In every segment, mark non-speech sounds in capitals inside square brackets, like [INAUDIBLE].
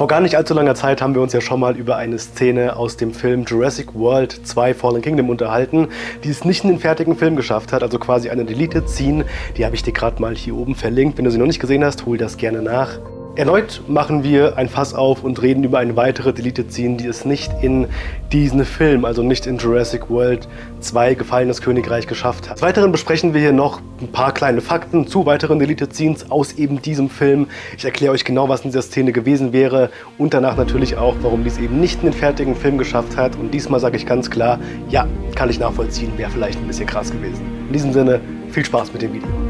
Vor gar nicht allzu langer Zeit haben wir uns ja schon mal über eine Szene aus dem Film Jurassic World 2 Fallen Kingdom unterhalten, die es nicht in den fertigen Film geschafft hat, also quasi eine Deleted Scene. Die habe ich dir gerade mal hier oben verlinkt. Wenn du sie noch nicht gesehen hast, hol das gerne nach. Erneut machen wir ein Fass auf und reden über eine weitere Deleted Scene, die es nicht in diesen Film, also nicht in Jurassic World 2 Gefallenes Königreich geschafft hat. Des Weiteren besprechen wir hier noch ein paar kleine Fakten zu weiteren Deleted Scenes aus eben diesem Film. Ich erkläre euch genau, was in dieser Szene gewesen wäre und danach natürlich auch, warum dies eben nicht in den fertigen Film geschafft hat. Und diesmal sage ich ganz klar, ja, kann ich nachvollziehen, wäre vielleicht ein bisschen krass gewesen. In diesem Sinne, viel Spaß mit dem Video.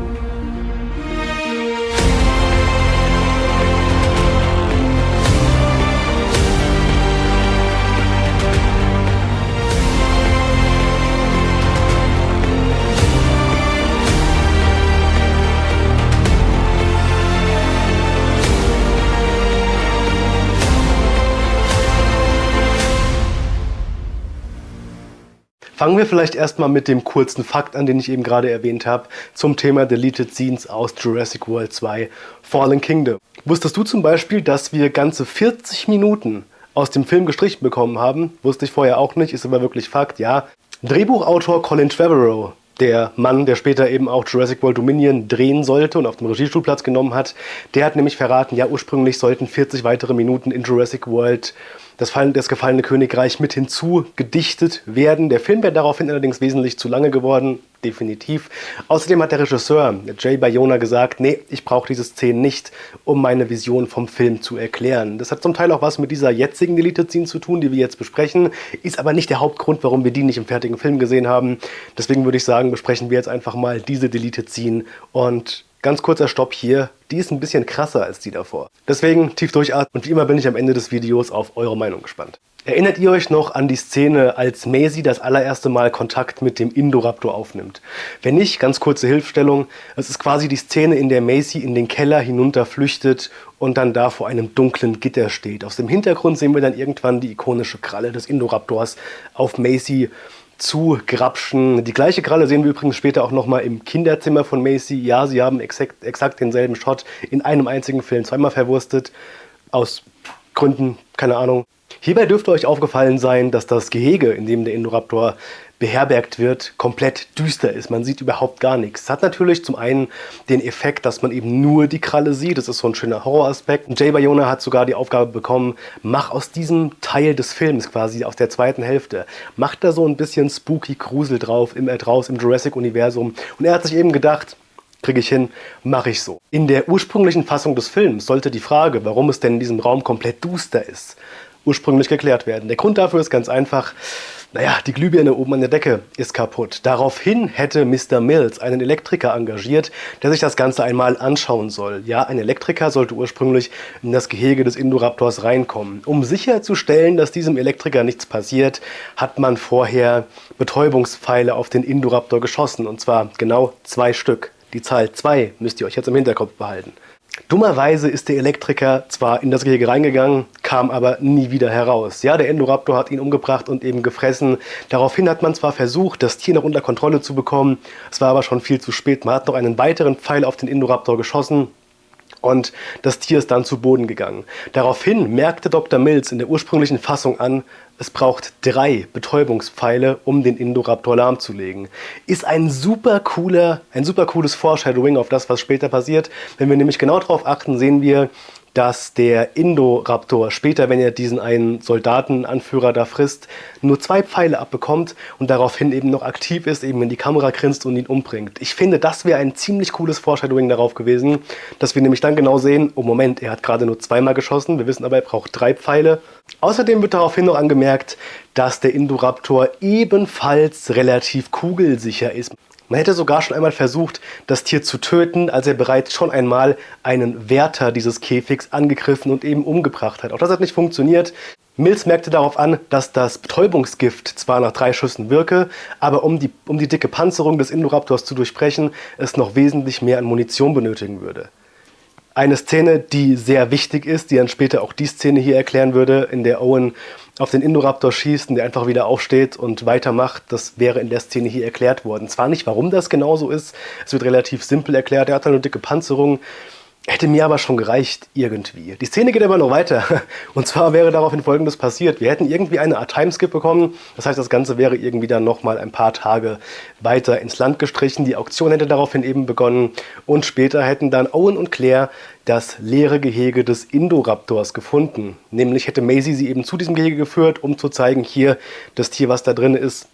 Fangen wir vielleicht erstmal mit dem kurzen Fakt an, den ich eben gerade erwähnt habe, zum Thema Deleted Scenes aus Jurassic World 2 Fallen Kingdom. Wusstest du zum Beispiel, dass wir ganze 40 Minuten aus dem Film gestrichen bekommen haben? Wusste ich vorher auch nicht, ist aber wirklich Fakt, ja. Drehbuchautor Colin Trevorrow der Mann, der später eben auch Jurassic World Dominion drehen sollte und auf dem Regiestuhl Platz genommen hat, der hat nämlich verraten, ja ursprünglich sollten 40 weitere Minuten in Jurassic World das, das gefallene Königreich mit hinzugedichtet werden. Der Film wäre daraufhin allerdings wesentlich zu lange geworden, definitiv. Außerdem hat der Regisseur Jay Bayona gesagt, nee, ich brauche diese Szenen nicht, um meine Vision vom Film zu erklären. Das hat zum Teil auch was mit dieser jetzigen Deleted Scene zu tun, die wir jetzt besprechen, ist aber nicht der Hauptgrund, warum wir die nicht im fertigen Film gesehen haben. Deswegen würde ich sagen, besprechen wir jetzt einfach mal diese Deleted Scene und Ganz kurzer Stopp hier, die ist ein bisschen krasser als die davor. Deswegen tief durchatmen und wie immer bin ich am Ende des Videos auf eure Meinung gespannt. Erinnert ihr euch noch an die Szene, als Maisie das allererste Mal Kontakt mit dem Indoraptor aufnimmt? Wenn nicht, ganz kurze Hilfstellung. Es ist quasi die Szene, in der Maisie in den Keller hinunter flüchtet und dann da vor einem dunklen Gitter steht. Aus dem Hintergrund sehen wir dann irgendwann die ikonische Kralle des Indoraptors auf Macy zu grapschen. Die gleiche Kralle sehen wir übrigens später auch nochmal im Kinderzimmer von Macy. Ja, sie haben exakt, exakt denselben Shot in einem einzigen Film zweimal verwurstet. Aus Gründen, keine Ahnung. Hierbei dürfte euch aufgefallen sein, dass das Gehege, in dem der Indoraptor beherbergt wird, komplett düster ist. Man sieht überhaupt gar nichts. Es hat natürlich zum einen den Effekt, dass man eben nur die Kralle sieht. Das ist so ein schöner Horroraspekt. Jay Bayona hat sogar die Aufgabe bekommen, mach aus diesem Teil des Films, quasi aus der zweiten Hälfte, mach da so ein bisschen spooky Grusel drauf, im, äh, draus im Jurassic-Universum. Und er hat sich eben gedacht, kriege ich hin, mache ich so. In der ursprünglichen Fassung des Films sollte die Frage, warum es denn in diesem Raum komplett duster ist, ursprünglich geklärt werden. Der Grund dafür ist ganz einfach, naja, die Glühbirne oben an der Decke ist kaputt. Daraufhin hätte Mr. Mills einen Elektriker engagiert, der sich das Ganze einmal anschauen soll. Ja, ein Elektriker sollte ursprünglich in das Gehege des Indoraptors reinkommen. Um sicherzustellen, dass diesem Elektriker nichts passiert, hat man vorher Betäubungspfeile auf den Indoraptor geschossen. Und zwar genau zwei Stück. Die Zahl 2 müsst ihr euch jetzt im Hinterkopf behalten. Dummerweise ist der Elektriker zwar in das Gehege reingegangen, kam aber nie wieder heraus. Ja, der Endoraptor hat ihn umgebracht und eben gefressen. Daraufhin hat man zwar versucht, das Tier noch unter Kontrolle zu bekommen, es war aber schon viel zu spät. Man hat noch einen weiteren Pfeil auf den Indoraptor geschossen, und das Tier ist dann zu Boden gegangen. Daraufhin merkte Dr. Mills in der ursprünglichen Fassung an, es braucht drei Betäubungspfeile, um den Indoraptor lahmzulegen. Ist ein super cooler, ein super cooles Foreshadowing auf das, was später passiert. Wenn wir nämlich genau darauf achten, sehen wir, dass der Indoraptor später, wenn er diesen einen Soldatenanführer da frisst, nur zwei Pfeile abbekommt und daraufhin eben noch aktiv ist, eben in die Kamera grinst und ihn umbringt. Ich finde, das wäre ein ziemlich cooles Foreshadowing darauf gewesen, dass wir nämlich dann genau sehen, oh Moment, er hat gerade nur zweimal geschossen, wir wissen aber, er braucht drei Pfeile. Außerdem wird daraufhin noch angemerkt, dass der Indoraptor ebenfalls relativ kugelsicher ist. Man hätte sogar schon einmal versucht, das Tier zu töten, als er bereits schon einmal einen Wärter dieses Käfigs angegriffen und eben umgebracht hat. Auch das hat nicht funktioniert. Mills merkte darauf an, dass das Betäubungsgift zwar nach drei Schüssen wirke, aber um die, um die dicke Panzerung des Indoraptors zu durchbrechen, es noch wesentlich mehr an Munition benötigen würde. Eine Szene, die sehr wichtig ist, die dann später auch die Szene hier erklären würde, in der Owen auf den Indoraptor schießt und der einfach wieder aufsteht und weitermacht, das wäre in der Szene hier erklärt worden. Zwar nicht, warum das genau so ist, es wird relativ simpel erklärt, er hat eine dicke Panzerung, Hätte mir aber schon gereicht, irgendwie. Die Szene geht aber noch weiter. [LAUGHS] Und zwar wäre daraufhin folgendes passiert. Wir hätten irgendwie eine Art Timeskip bekommen. Das heißt, das Ganze wäre irgendwie dann nochmal ein paar Tage weiter ins Land gestrichen. Die Auktion hätte daraufhin eben begonnen. Und später hätten dann Owen und Claire das leere Gehege des Indoraptors gefunden. Nämlich hätte Maisie sie eben zu diesem Gehege geführt, um zu zeigen, hier, das Tier, was da drin ist,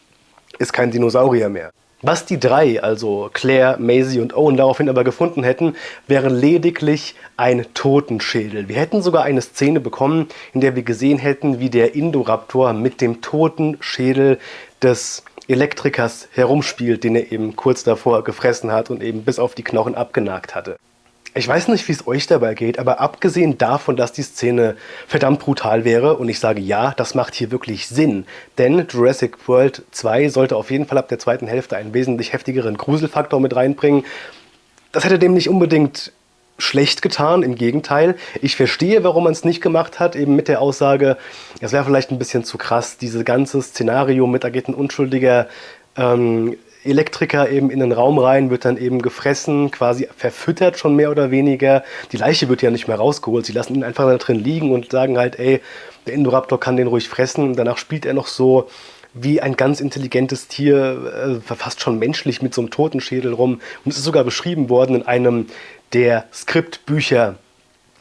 ist kein Dinosaurier mehr. Was die drei, also Claire, Maisie und Owen, daraufhin aber gefunden hätten, wäre lediglich ein Totenschädel. Wir hätten sogar eine Szene bekommen, in der wir gesehen hätten, wie der Indoraptor mit dem toten Schädel des Elektrikers herumspielt, den er eben kurz davor gefressen hat und eben bis auf die Knochen abgenagt hatte. Ich weiß nicht, wie es euch dabei geht, aber abgesehen davon, dass die Szene verdammt brutal wäre, und ich sage ja, das macht hier wirklich Sinn, denn Jurassic World 2 sollte auf jeden Fall ab der zweiten Hälfte einen wesentlich heftigeren Gruselfaktor mit reinbringen. Das hätte dem nicht unbedingt schlecht getan, im Gegenteil. Ich verstehe, warum man es nicht gemacht hat, eben mit der Aussage, es wäre vielleicht ein bisschen zu krass, dieses ganze Szenario mit, da geht ein unschuldiger ähm, Elektriker eben in den Raum rein, wird dann eben gefressen, quasi verfüttert schon mehr oder weniger. Die Leiche wird ja nicht mehr rausgeholt. Sie lassen ihn einfach da drin liegen und sagen halt, ey, der Indoraptor kann den ruhig fressen. danach spielt er noch so wie ein ganz intelligentes Tier, äh, fast schon menschlich mit so einem Totenschädel rum. Und es ist sogar beschrieben worden in einem der Skriptbücher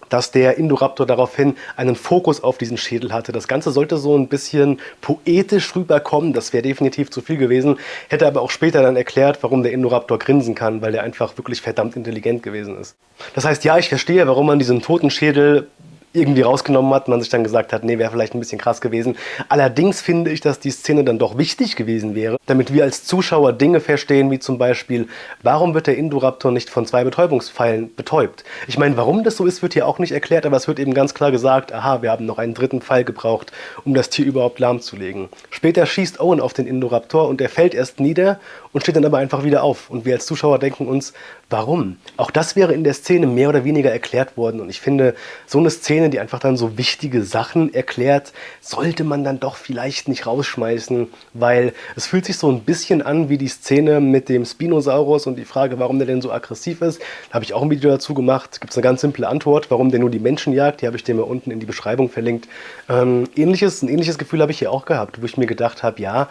dass der Indoraptor daraufhin einen Fokus auf diesen Schädel hatte. Das Ganze sollte so ein bisschen poetisch rüberkommen, das wäre definitiv zu viel gewesen, hätte aber auch später dann erklärt, warum der Indoraptor grinsen kann, weil er einfach wirklich verdammt intelligent gewesen ist. Das heißt, ja, ich verstehe, warum man diesen toten Schädel irgendwie rausgenommen hat, man sich dann gesagt hat, nee, wäre vielleicht ein bisschen krass gewesen. Allerdings finde ich, dass die Szene dann doch wichtig gewesen wäre, damit wir als Zuschauer Dinge verstehen, wie zum Beispiel, warum wird der Indoraptor nicht von zwei Betäubungspfeilen betäubt? Ich meine, warum das so ist, wird hier auch nicht erklärt, aber es wird eben ganz klar gesagt, aha, wir haben noch einen dritten Pfeil gebraucht, um das Tier überhaupt lahmzulegen. Später schießt Owen auf den Indoraptor und er fällt erst nieder und steht dann aber einfach wieder auf. Und wir als Zuschauer denken uns, warum? Auch das wäre in der Szene mehr oder weniger erklärt worden. Und ich finde, so eine Szene, die einfach dann so wichtige Sachen erklärt, sollte man dann doch vielleicht nicht rausschmeißen, weil es fühlt sich so ein bisschen an wie die Szene mit dem Spinosaurus und die Frage, warum der denn so aggressiv ist. Da habe ich auch ein Video dazu gemacht. Gibt es eine ganz simple Antwort, warum der nur die Menschen jagt. Die habe ich dir mal unten in die Beschreibung verlinkt. Ähm, ähnliches, ein ähnliches Gefühl habe ich hier auch gehabt, wo ich mir gedacht habe, ja,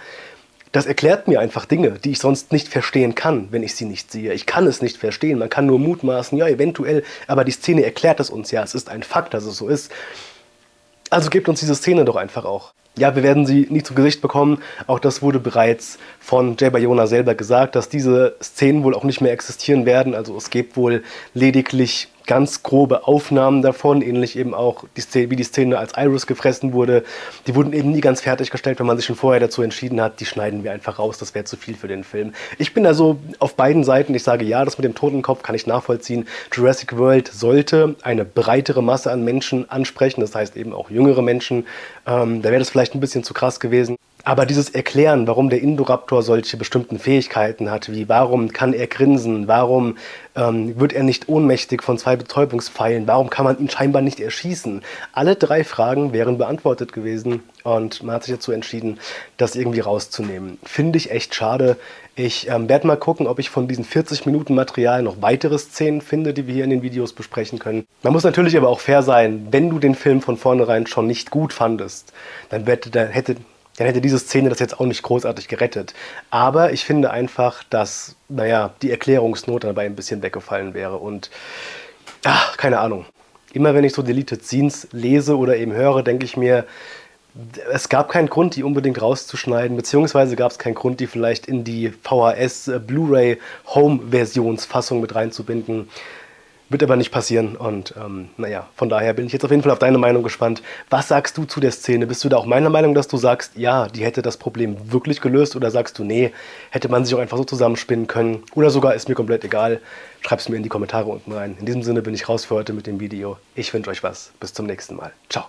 das erklärt mir einfach Dinge, die ich sonst nicht verstehen kann, wenn ich sie nicht sehe. Ich kann es nicht verstehen, man kann nur mutmaßen, ja, eventuell, aber die Szene erklärt es uns ja, es ist ein Fakt, dass es so ist. Also gebt uns diese Szene doch einfach auch. Ja, wir werden sie nicht zu Gesicht bekommen. Auch das wurde bereits von Jay Bayona selber gesagt, dass diese Szenen wohl auch nicht mehr existieren werden. Also es gibt wohl lediglich ganz grobe Aufnahmen davon, ähnlich eben auch die Szene, wie die Szene als Iris gefressen wurde. Die wurden eben nie ganz fertiggestellt, wenn man sich schon vorher dazu entschieden hat, die schneiden wir einfach raus, das wäre zu viel für den Film. Ich bin also auf beiden Seiten, ich sage ja, das mit dem Totenkopf kann ich nachvollziehen. Jurassic World sollte eine breitere Masse an Menschen ansprechen, das heißt eben auch jüngere Menschen. Ähm, da wäre das vielleicht ein bisschen zu krass gewesen. Aber dieses Erklären, warum der Indoraptor solche bestimmten Fähigkeiten hat, wie warum kann er grinsen, warum ähm, wird er nicht ohnmächtig von zwei Betäubungspfeilen, warum kann man ihn scheinbar nicht erschießen, alle drei Fragen wären beantwortet gewesen und man hat sich dazu entschieden, das irgendwie rauszunehmen. Finde ich echt schade. Ich ähm, werde mal gucken, ob ich von diesen 40 Minuten Material noch weitere Szenen finde, die wir hier in den Videos besprechen können. Man muss natürlich aber auch fair sein, wenn du den Film von vornherein schon nicht gut fandest, dann hätte, hätte dann hätte diese Szene das jetzt auch nicht großartig gerettet. Aber ich finde einfach, dass, naja, die Erklärungsnot dabei ein bisschen weggefallen wäre und, ach, keine Ahnung. Immer wenn ich so Deleted Scenes lese oder eben höre, denke ich mir, es gab keinen Grund, die unbedingt rauszuschneiden, beziehungsweise gab es keinen Grund, die vielleicht in die VHS Blu-ray Home-Versionsfassung mit reinzubinden. Wird aber nicht passieren und ähm, naja, von daher bin ich jetzt auf jeden Fall auf deine Meinung gespannt. Was sagst du zu der Szene? Bist du da auch meiner Meinung, dass du sagst, ja, die hätte das Problem wirklich gelöst oder sagst du, nee, hätte man sich auch einfach so zusammenspinnen können oder sogar ist mir komplett egal? Schreib es mir in die Kommentare unten rein. In diesem Sinne bin ich raus für heute mit dem Video. Ich wünsche euch was. Bis zum nächsten Mal. Ciao.